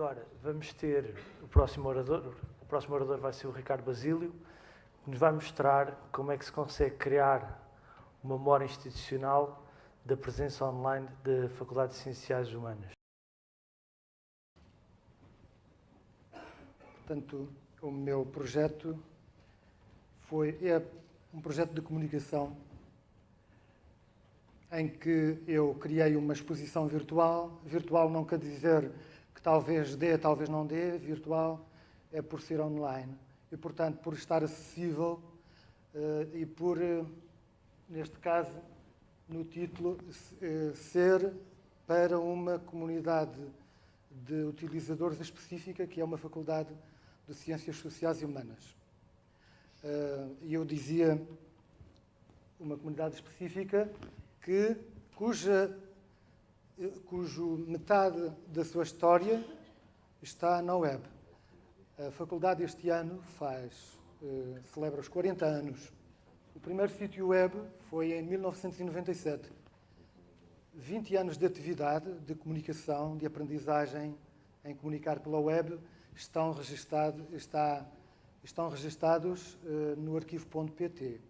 Agora vamos ter o próximo orador, o próximo orador vai ser o Ricardo Basílio, que nos vai mostrar como é que se consegue criar uma memória institucional da presença online da Faculdade de Ciências Humanas. Portanto, o meu projeto foi, é um projeto de comunicação em que eu criei uma exposição virtual. Virtual não quer dizer que talvez dê, talvez não dê. Virtual é por ser online. E, portanto, por estar acessível uh, e por, uh, neste caso, no título, uh, ser para uma comunidade de utilizadores específica, que é uma faculdade de Ciências Sociais e Humanas. E eu dizia uma comunidade específica que, cuja, cujo metade da sua história está na web. A faculdade este ano faz, uh, celebra os 40 anos. O primeiro sítio web foi em 1997. 20 anos de atividade, de comunicação, de aprendizagem em comunicar pela web estão, registado, está, estão registados uh, no arquivo.pt.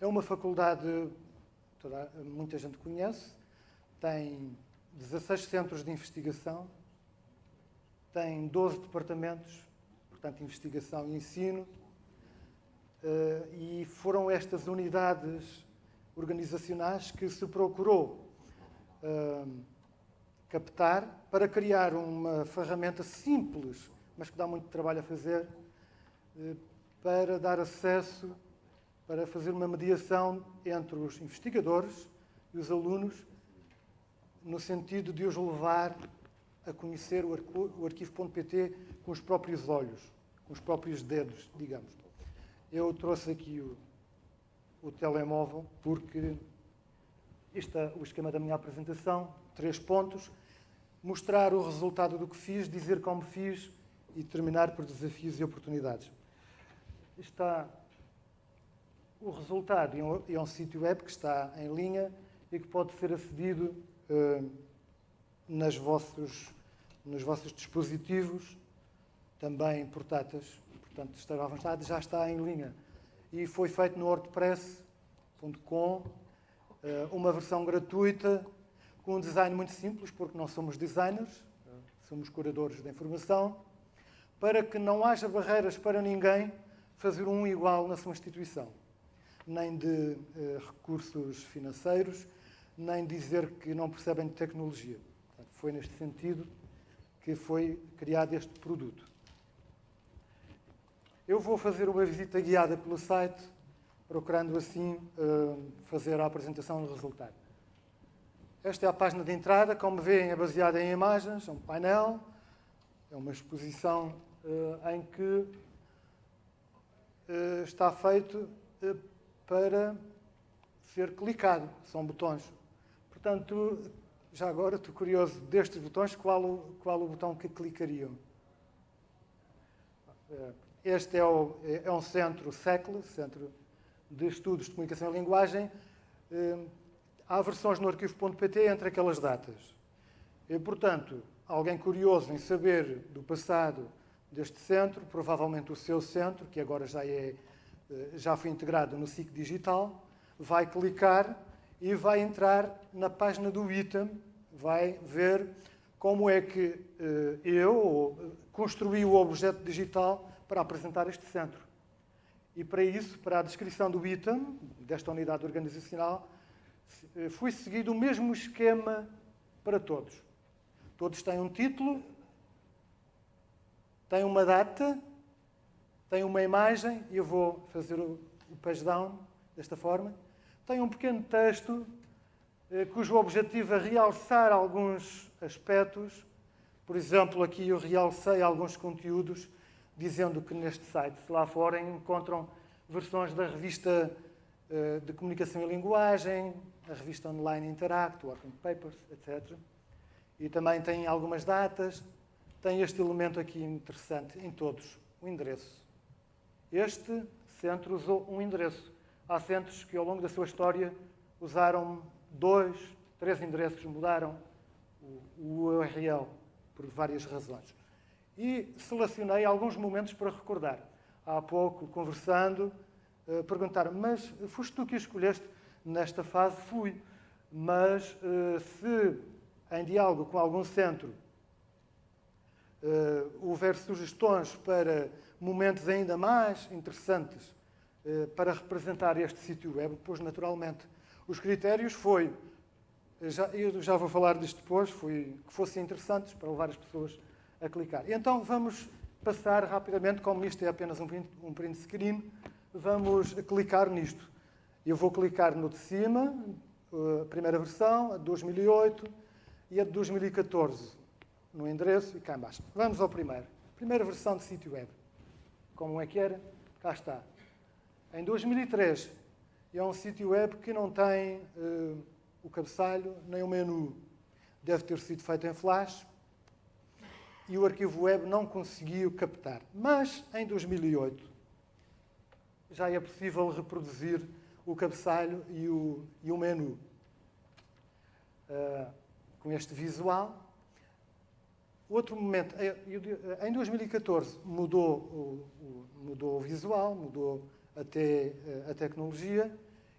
É uma faculdade toda, muita gente conhece, tem 16 centros de investigação, tem 12 departamentos, portanto, investigação e ensino, eh, e foram estas unidades organizacionais que se procurou eh, captar para criar uma ferramenta simples, mas que dá muito trabalho a fazer, eh, para dar acesso para fazer uma mediação entre os investigadores e os alunos, no sentido de os levar a conhecer o arquivo.pt com os próprios olhos, com os próprios dedos, digamos. Eu trouxe aqui o, o telemóvel porque este é o esquema da minha apresentação, três pontos, mostrar o resultado do que fiz, dizer como fiz e terminar por desafios e oportunidades. Está o resultado é um sítio web que está em linha e que pode ser acedido uh, nas vossos, nos vossos dispositivos, também portáteis. Portanto, estará à vontade, já está em linha. E foi feito no wordpress.com, uh, uma versão gratuita, com um design muito simples, porque não somos designers, somos curadores da informação, para que não haja barreiras para ninguém fazer um igual na sua instituição nem de uh, recursos financeiros, nem dizer que não percebem de tecnologia. Portanto, foi neste sentido que foi criado este produto. Eu vou fazer uma visita guiada pelo site, procurando assim uh, fazer a apresentação do resultado. Esta é a página de entrada, como veem é baseada em imagens, é um painel, é uma exposição uh, em que está feito para ser clicado. São botões. Portanto, já agora estou curioso destes botões, qual o, qual o botão que clicariam? Eh, este é, o, é um centro SECL, Centro de Estudos de Comunicação e Linguagem. Eh, há versões no arquivo.pt entre aquelas datas. E, portanto, alguém curioso em saber do passado deste centro, provavelmente o seu centro, que agora já é eh, já foi integrado no SIC Digital, vai clicar e vai entrar na página do item, vai ver como é que eh, eu construí o objeto digital para apresentar este centro. E para isso, para a descrição do item, desta unidade organizacional, eh, foi seguido o mesmo esquema para todos. Todos têm um título, têm uma data, tem uma imagem, e eu vou fazer o page down desta forma. Tem um pequeno texto eh, cujo objetivo é realçar alguns aspectos. Por exemplo, aqui eu realcei alguns conteúdos dizendo que neste site, se lá forem, encontram versões da revista eh, de comunicação e linguagem, a revista online Interact, Working Papers, etc. E também tem algumas datas. Tem este elemento aqui interessante em todos, o endereço. Este centro usou um endereço. Há centros que, ao longo da sua história, usaram dois, três endereços, mudaram o URL por várias razões. e selecionei alguns momentos para recordar. Há pouco, conversando, uh, perguntaram, mas foste tu que escolheste nesta fase? Fui. Mas uh, se em diálogo com algum centro uh, houver sugestões para momentos ainda mais interessantes para representar este sítio web, pois naturalmente os critérios foi, já, eu já vou falar disto depois, foi que fossem interessantes para levar as pessoas a clicar. Então vamos passar rapidamente, como isto é apenas um print, um print screen, vamos clicar nisto. Eu vou clicar no de cima, a primeira versão, a de 2008 e a de 2014, no endereço e cá embaixo. Vamos ao primeiro. Primeira versão de sítio web. Como é que era? Cá está. Em 2003, é um sítio web que não tem uh, o cabeçalho nem o menu. Deve ter sido feito em Flash, e o arquivo web não conseguiu captar. Mas, em 2008, já é possível reproduzir o cabeçalho e o, e o menu. Uh, com este visual. Outro momento, eh, em 2014 mudou o, mudou o visual, mudou até eh, a tecnologia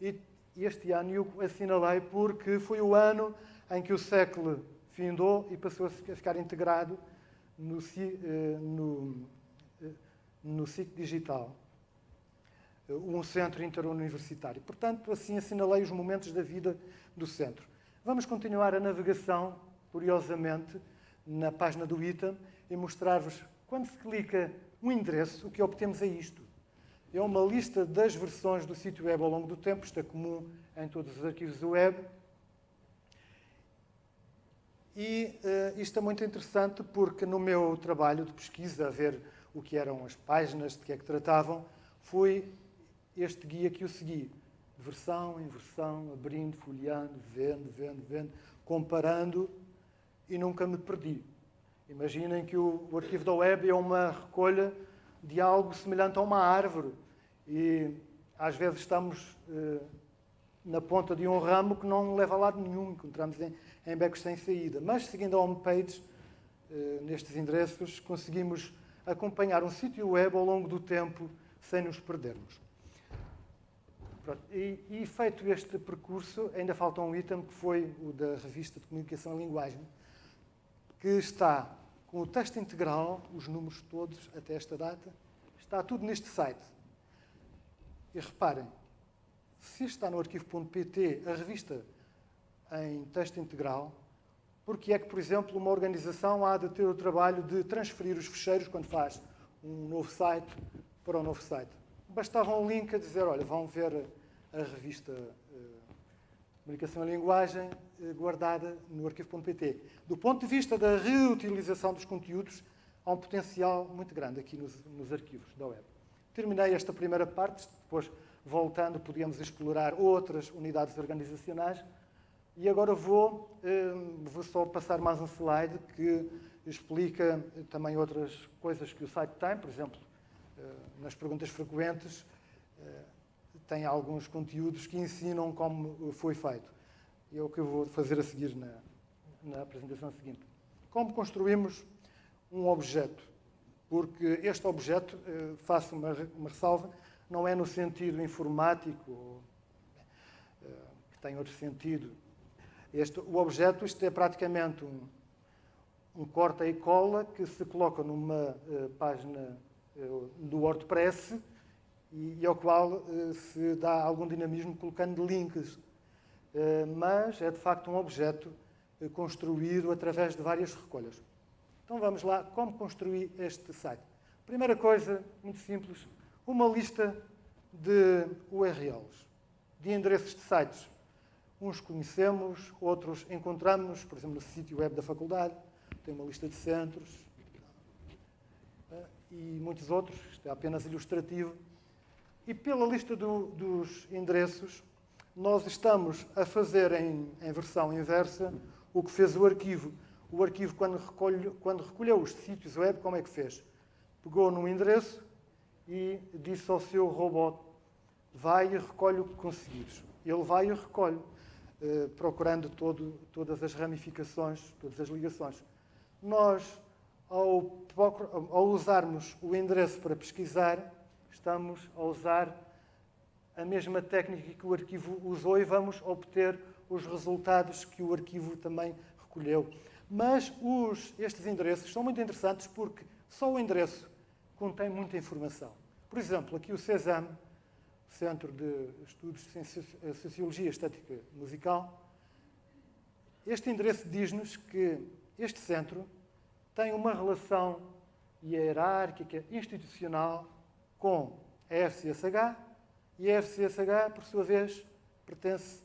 e este ano eu assinalei porque foi o ano em que o século findou e passou a ficar integrado no, eh, no, eh, no SIC digital, um centro interuniversitário. Portanto, assim assinalei os momentos da vida do centro. Vamos continuar a navegação, curiosamente, na página do item e mostrar-vos, quando se clica um endereço, o que obtemos é isto. É uma lista das versões do sítio web ao longo do tempo, isto é comum em todos os arquivos web, e uh, isto é muito interessante porque no meu trabalho de pesquisa, a ver o que eram as páginas, de que é que tratavam, foi este guia que eu segui. Versão em versão, abrindo, folheando, vendo, vendo, vendo, comparando e nunca me perdi. Imaginem que o, o arquivo da web é uma recolha de algo semelhante a uma árvore e às vezes estamos uh, na ponta de um ramo que não leva a lado nenhum, encontramos em, em becos sem saída. Mas, seguindo a homepage, eh, nestes endereços, conseguimos acompanhar um sítio web ao longo do tempo sem nos perdermos. E, e, feito este percurso, ainda falta um item que foi o da revista de comunicação e linguagem, que está com o texto integral, os números todos até esta data, está tudo neste site. E reparem, se está no arquivo.pt a revista em texto integral, porque é que, por exemplo, uma organização há de ter o trabalho de transferir os fecheiros quando faz um novo site para um novo site. Bastava um link a dizer, olha, vão ver a revista Comunicação e Linguagem uh, guardada no arquivo.pt. Do ponto de vista da reutilização dos conteúdos, há um potencial muito grande aqui nos, nos arquivos da web. Terminei esta primeira parte, depois, voltando, podíamos explorar outras unidades organizacionais, e agora vou, hum, vou só passar mais um slide que explica também outras coisas que o site tem, por exemplo, nas perguntas frequentes, tem alguns conteúdos que ensinam como foi feito. É o que eu vou fazer a seguir na, na apresentação seguinte. Como construímos um objeto? Porque este objeto, faço uma, uma ressalva, não é no sentido informático, que tem outro sentido, este, o objeto, isto é praticamente um, um corta e cola que se coloca numa uh, página do WordPress e, e, ao qual uh, se dá algum dinamismo colocando links. mas é de facto um objeto construído através de várias recolhas. Então vamos lá, como construir este site? Primeira coisa, muito simples, uma lista de URLs, de endereços de sites. Uns conhecemos, outros encontramos, por exemplo, no sítio web da faculdade, tem uma lista de centros eh, e muitos outros, isto é apenas ilustrativo. E pela lista do, dos endereços, nós estamos a fazer em, em, versão inversa o que fez o arquivo. O arquivo, quando, recolhe, quando recolheu os sítios web, como é que fez? Pegou num endereço e disse ao seu robô: vai e recolhe o que conseguires. Ele vai e recolhe. Eh, procurando todo, todas as ramificações, todas as ligações. Nós, ao ao usarmos o endereço para pesquisar, estamos a usar a mesma técnica que o arquivo usou e vamos obter os resultados que o arquivo também recolheu. Mas os, estes endereços são muito interessantes porque só o endereço contém muita informação. Por exemplo, aqui o CESAM, Centro de Estudos de Sociologia Estética Musical, este endereço diz-nos que este centro tem uma relação hierárquica, institucional, com a FCSH, e a FCSH, por sua vez, pertence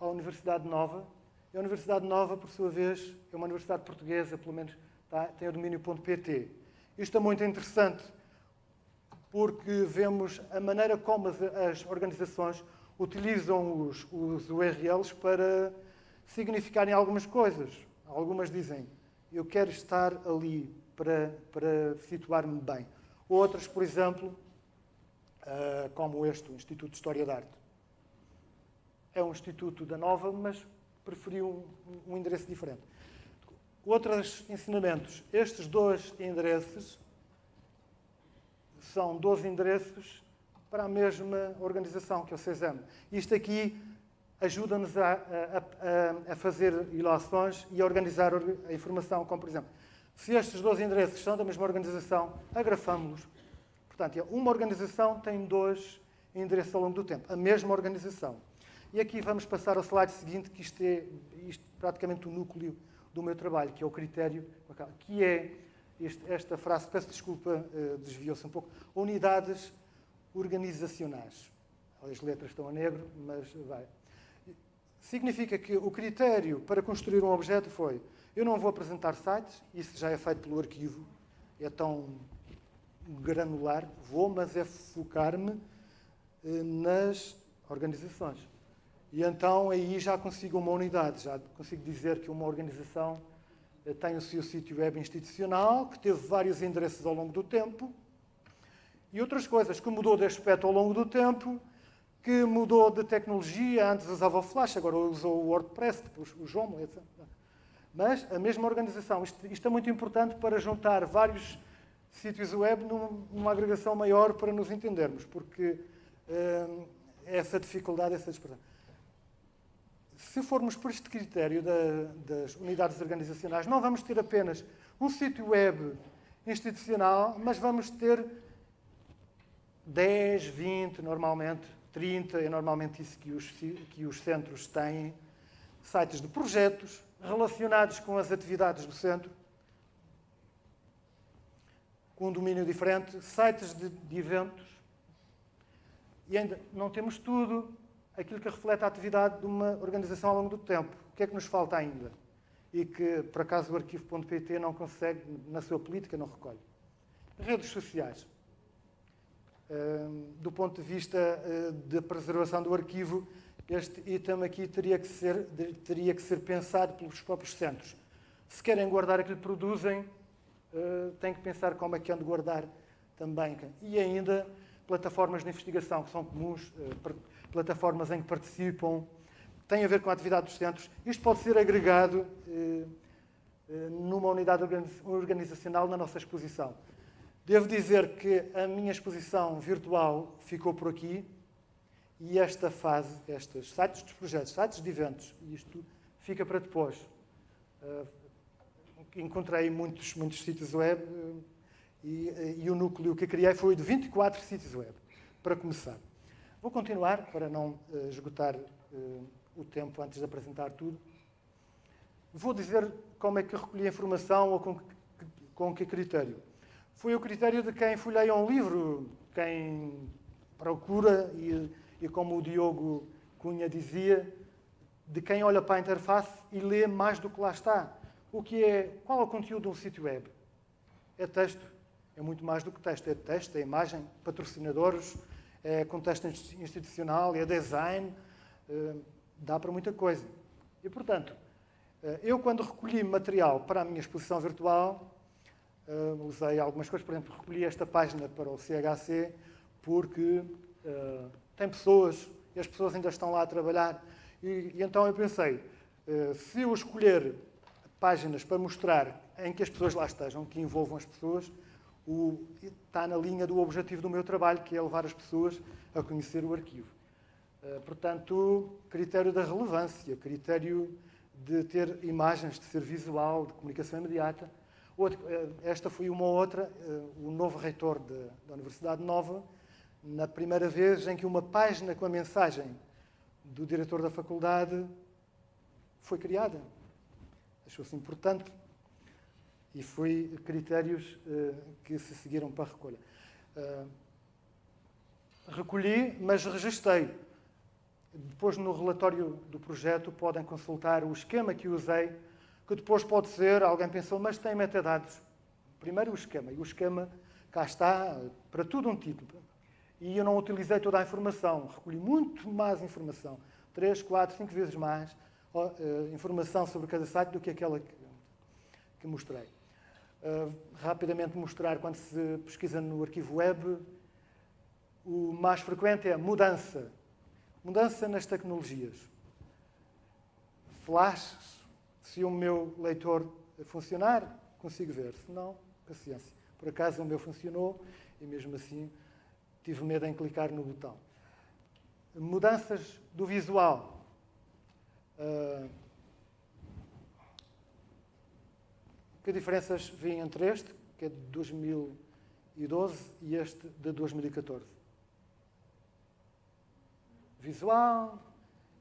à Universidade Nova, e a Universidade Nova, por sua vez, é uma universidade portuguesa, pelo menos tá, tem o domínio.pt. Isto é muito interessante porque vemos a maneira como as, as organizações utilizam os, os, URLs para significarem algumas coisas. Algumas dizem, eu quero estar ali para, para situar-me bem. Outras, por exemplo, uh, como este, o Instituto de História da Arte. É um instituto da Nova, mas preferiu um, um endereço diferente. Outros ensinamentos. Estes dois endereços são 12 endereços para a mesma organização, que é o CESAM. Isto aqui ajuda-nos a, a, a, fazer ilações e a organizar a informação, como por exemplo, se estes 12 endereços são da mesma organização, agrafamos-los. Portanto, uma organização tem dois endereços ao longo do tempo, a mesma organização. E aqui vamos passar ao slide seguinte, que isto é isto, praticamente o núcleo do meu trabalho, que é o critério, que é este, esta frase, peço desculpa, uh, desviou-se um pouco, unidades organizacionais. As letras estão a negro, mas vai. Significa que o critério para construir um objeto foi eu não vou apresentar sites, isso já é feito pelo arquivo, é tão granular, vou, mas é focar-me uh, nas organizações. E então aí já consigo uma unidade, já consigo dizer que uma organização tem o seu sítio web institucional, que teve vários endereços ao longo do tempo, e outras coisas, que mudou de aspecto ao longo do tempo, que mudou de tecnologia, antes usava Flash, agora usou o WordPress, depois o Joomla, etc. Mas a mesma organização. Isto, isto, é muito importante para juntar vários sítios web numa agregação maior para nos entendermos, porque hum, essa dificuldade, essa dispersão. Se formos por este critério da, das unidades organizacionais, não vamos ter apenas um sítio web institucional, mas vamos ter 10, 20, normalmente, 30, é normalmente isso que os, que os centros têm, sites de projetos relacionados com as atividades do centro, com um domínio diferente, sites de, de eventos, e ainda não temos tudo, aquilo que reflete a atividade de uma organização ao longo do tempo. O que é que nos falta ainda? E que, por acaso, o arquivo.pt não consegue, na sua política, não recolhe. Redes sociais. do ponto de vista uh, da preservação do arquivo, este item aqui teria que, ser, teria que ser pensado pelos próprios centros. Se querem guardar aquilo que produzem, uh, têm que pensar como é que hão de guardar também. E ainda, plataformas de investigação que são comuns, uh, plataformas em que participam, tem a ver com a atividade dos centros. Isto pode ser agregado eh, eh, numa unidade organizacional na nossa exposição. Devo dizer que a minha exposição virtual ficou por aqui e esta fase, estes sites dos projetos, sites de eventos, isto fica para depois. Encontrei muitos, muitos sítios web uh, e, uh, e, o núcleo que criei foi de 24 sítios web, para começar. Vou continuar para não uh, esgotar o tempo antes de apresentar tudo. Vou dizer como é que recolhi a informação ou com que, com que critério. Foi o critério de quem folheia um livro, quem procura, e, e como o Diogo Cunha dizia, de quem olha para a interface e lê mais do que lá está. O que é, qual é o conteúdo de um sítio web? É texto. É muito mais do que texto. É texto, é imagem, patrocinadores, é contexto institucional, é design, é, dá para muita coisa. E, portanto, é, eu, quando recolhi material para a minha exposição virtual, é, usei algumas coisas, por exemplo, recolhi esta página para o CHC, porque tem pessoas, e as pessoas ainda estão lá a trabalhar, e, e então eu pensei, se eu escolher páginas para mostrar em que as pessoas lá estejam, que envolvam as pessoas, o, está na linha do objetivo do meu trabalho, que é levar as pessoas a conhecer o arquivo. Uh, portanto, critério da relevância, critério de ter imagens, de ser visual, de comunicação imediata. Uh, esta foi uma outra, uh, o novo reitor de, da Universidade Nova, na primeira vez em que uma página com a mensagem do diretor da faculdade foi criada. Achou-se importante e foi critérios uh, que se seguiram para a recolha. Uh, recolhi, mas registrei. Depois, no relatório do projeto, podem consultar o esquema que usei, que depois pode ser, alguém pensou, mas tem metadados. Primeiro o esquema, e o esquema cá está, para tudo um título. E eu não utilizei toda a informação, recolhi muito mais informação, três, quatro, cinco vezes mais informação sobre cada site do que aquela que, mostrei. Uh, rapidamente mostrar, quando se pesquisa no arquivo web, o mais frequente é mudança. Mudança nas tecnologias. Flash, se o meu leitor funcionar, consigo ver. Se não, paciência. Por acaso o meu funcionou e mesmo assim tive medo em clicar no botão. Mudanças do visual. Uh, que diferenças vêm entre este, que é de 2012, e este de 2014? Visual,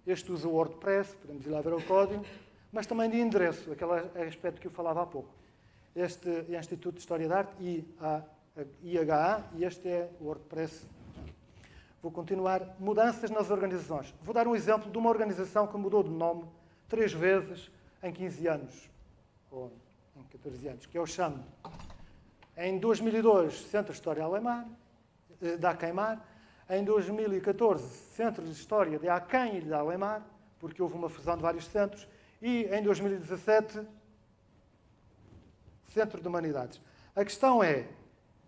este usa o WordPress, podemos ir lá ver o código, mas também de endereço, aquele aspecto que eu falava há pouco. Este é o Instituto de História da Arte, IHA, e este é o WordPress. Vou continuar. Mudanças nas organizações. Vou dar um exemplo de uma organização que mudou de nome três vezes em 15 anos, ou em 14 anos, que é o CHAM. Em 2002, Centro de História Alemã, eh, da Queimar. Em 2014, Centro de História de Aquém e de Alemar, porque houve uma fusão de vários centros. E em 2017, Centro de Humanidades. A questão é,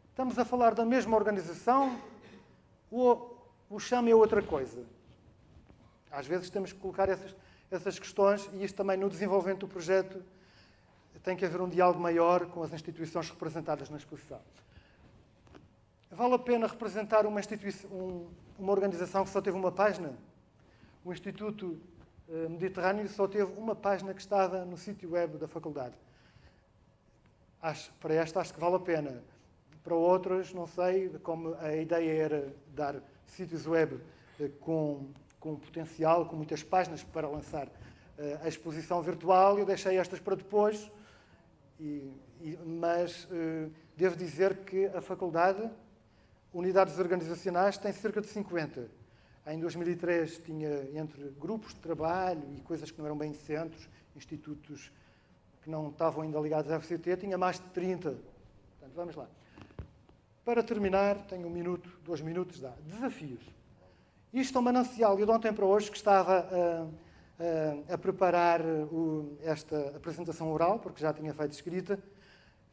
estamos a falar da mesma organização o chama é outra coisa? Às vezes temos que colocar essas, essas questões e isto também no desenvolvimento do projeto tem que haver um diálogo maior com as instituições representadas na exposição. Vale a pena representar uma, um, uma organização que só teve uma página? O Instituto eh, Mediterrâneo só teve uma página que estava no sítio web da faculdade. Acho, para esta acho que vale a pena. Para outras, não sei, como a ideia era dar sítios web eh, com, com potencial, com muitas páginas para lançar eh, a exposição virtual, eu deixei estas para depois, e, e, mas eh, devo dizer que a faculdade, unidades organizacionais, tem cerca de 50. Em 2003 tinha entre grupos de trabalho e coisas que não eram bem centros, institutos que não estavam ainda ligados à FCT, tinha mais de 30. Portanto, vamos lá. Para terminar, tenho um minuto, dois minutos, dá. Desafios. Isto é um manancial. Eu de ontem para hoje que estava a, a, a preparar o, esta apresentação oral, porque já tinha feito escrita,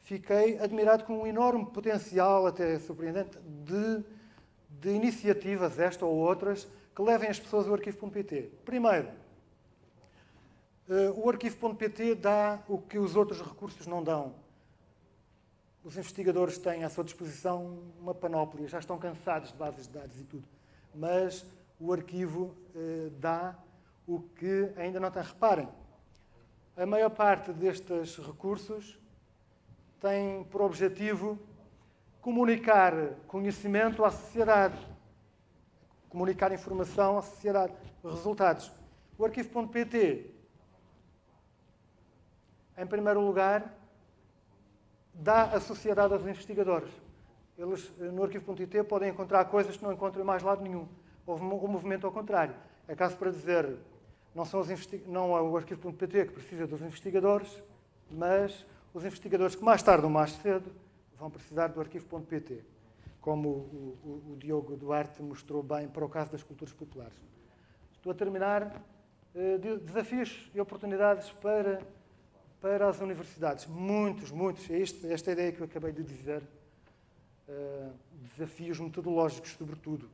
fiquei admirado com um enorme potencial, até surpreendente, de, de iniciativas, esta ou outras, que levem as pessoas ao arquivo.pt. Primeiro, Uh, o arquivo.pt dá o que os outros recursos não dão. Os investigadores têm à sua disposição uma panóplia, já estão cansados de bases de dados e tudo. Mas o arquivo uh, dá o que ainda não tem. Reparem, a maior parte destes recursos tem por objetivo comunicar conhecimento à sociedade, comunicar informação à sociedade, resultados. O arquivo.pt em primeiro lugar, dá a sociedade aos investigadores. Eles, no arquivo.it, podem encontrar coisas que não encontram em mais lado nenhum. Houve um movimento ao contrário. É caso para dizer, não, são os não é o arquivo.pt que precisa dos investigadores, mas os investigadores que mais tarde ou mais cedo vão precisar do arquivo.pt, como o, o, o, Diogo Duarte mostrou bem para o caso das culturas populares. Estou a terminar. Eh, desafios e oportunidades para para as universidades. Muitos, muitos. É este, esta ideia que eu acabei de dizer. Uh, desafios metodológicos, sobretudo.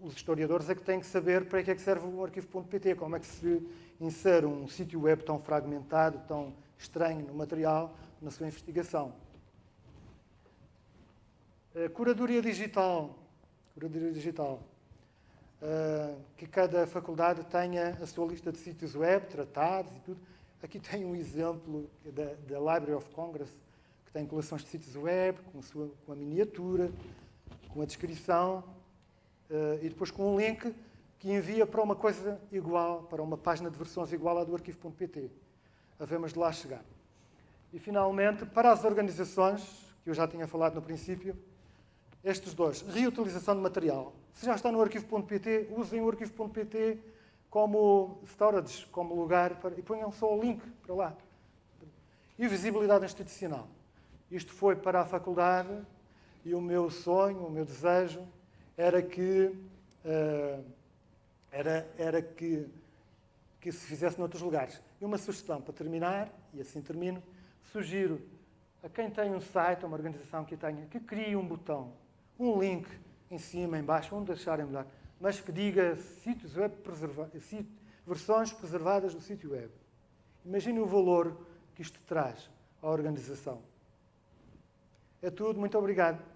Os historiadores é que têm que saber para que é que serve o arquivo.pt, como é que se insere um sítio web tão fragmentado, tão estranho no material, na sua investigação. A curadoria digital. Curadoria digital. Uh, que cada faculdade tenha a sua lista de sítios web, tratados e tudo. Aqui tem um exemplo da, da Library of Congress, que tem coleções de sítios web, com sua, com a miniatura, com a descrição, uh, e depois com um link que envia para uma coisa igual, para uma página de versões igual à do arquivo.pt. Havemos de lá chegar. E, finalmente, para as organizações, que eu já tinha falado no princípio, estes dois. Reutilização de material. Se já está no arquivo.pt, usem o arquivo.pt como storage, como lugar, para, e ponham só o link para lá. E visibilidade institucional. Isto foi para a faculdade e o meu sonho, o meu desejo, era que, uh, era, era que, que se fizesse noutros lugares. E uma sugestão para terminar, e assim termino, sugiro a quem tem um site, uma organização que tenha, que crie um botão um link em cima, em baixo, onde acharem melhor, mas que diga sítios web preserva versões preservadas do sítio web. Imagine o valor que isto traz à organização. É tudo, muito obrigado.